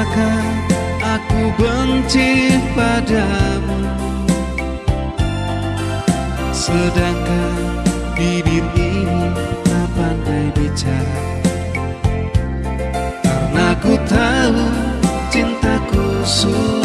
Bukankah aku benci padamu? Sedangkan bibir ini tak pandai bicara. Karena ku tahu cintaku sudah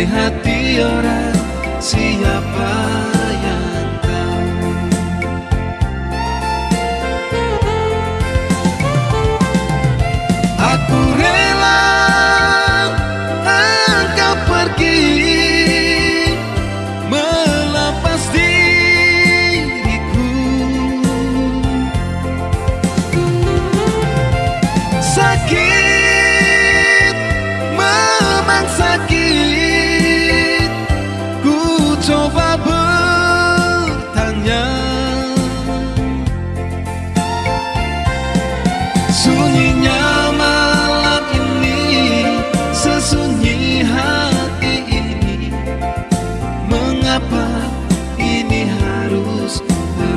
Andai hati orang siapa yang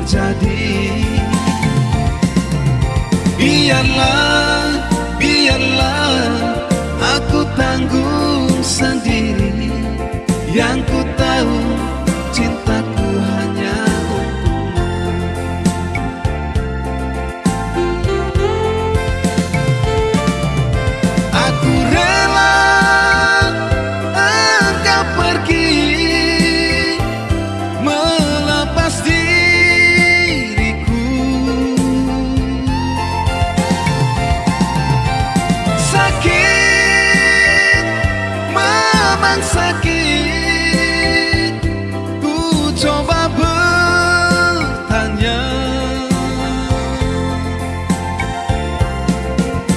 terjadi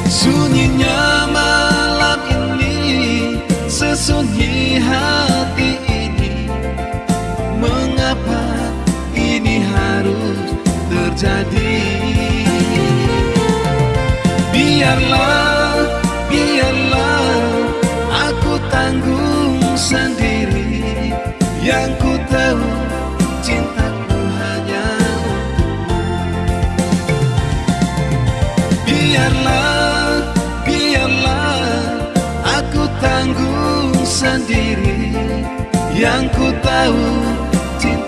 Sunyinya malam ini Sesunyi hati ini. Mengapa ini harus terjadi? Biarlah, biarlah Aku tanggung sendiri. Yang ku tahu tanggung sendiri Yang ku tahu cinta